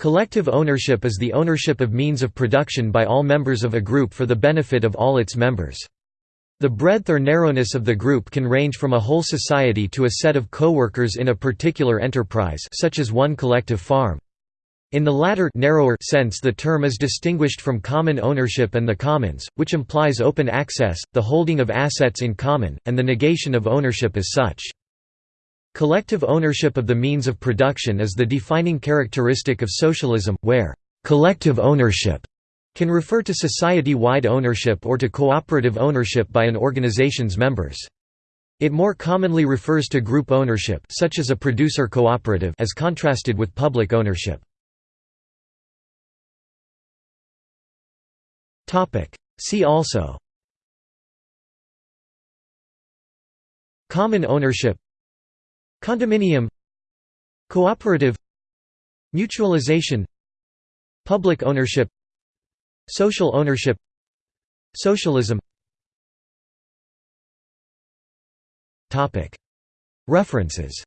Collective ownership is the ownership of means of production by all members of a group for the benefit of all its members. The breadth or narrowness of the group can range from a whole society to a set of co-workers in a particular enterprise such as one collective farm. In the latter narrower sense the term is distinguished from common ownership and the commons, which implies open access, the holding of assets in common, and the negation of ownership as such. Collective ownership of the means of production is the defining characteristic of socialism, where «collective ownership» can refer to society-wide ownership or to cooperative ownership by an organization's members. It more commonly refers to group ownership such as a producer cooperative as contrasted with public ownership. See also Common ownership Condominium Cooperative Mutualization Public ownership Social ownership Socialism. References